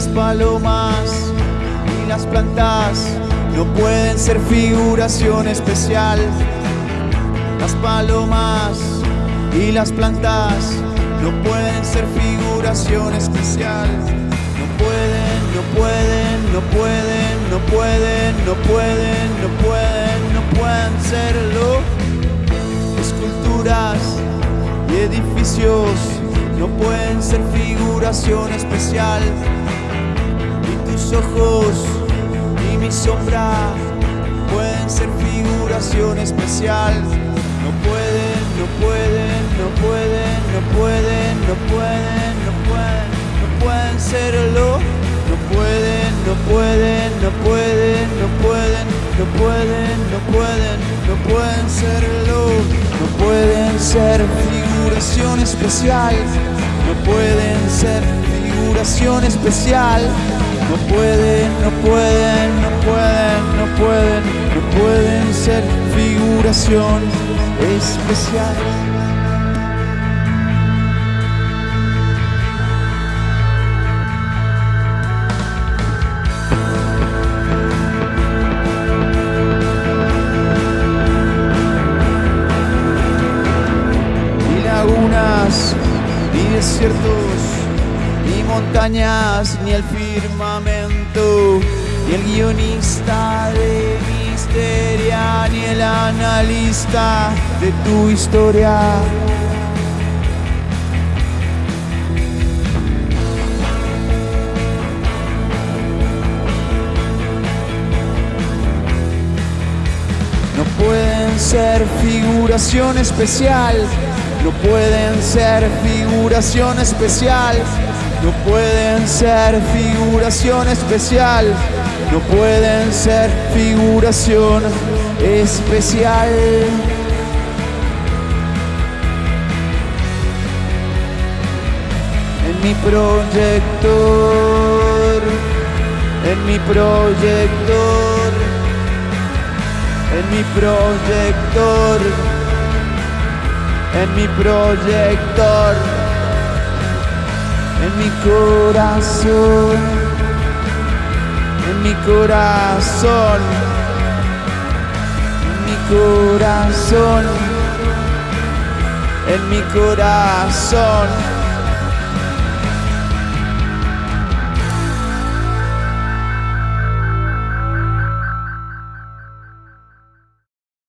Las palomas y las plantas no pueden ser figuración especial. Las palomas y las plantas no pueden ser figuración especial. No pueden, no pueden, no pueden, no pueden, no pueden, no pueden, no pueden serlo. Esculturas y edificios no pueden ser figuración especial. Figuración especial. No pueden, no pueden, no pueden, no pueden, no pueden, no pueden, no pueden serlo. No pueden, no pueden, no pueden, no pueden, no pueden, no pueden, no pueden serlo. No pueden ser figuración especial. No pueden ser figuración especial. No pueden, no pueden, no pueden, no pueden, pueden ser figuración especial. Ni lagunas, ni desiertos, ni montañas, ni el firmamento, ni el guionista de el analista de tu historia. No pueden ser figuración especial, no pueden ser figuración especial, no pueden ser figuración especial, no pueden ser figuración. En mi proyector, en mi proyector en mi proyector, en mi proyector, en mi corazón, en mi corazón, corazón, en mi corazón.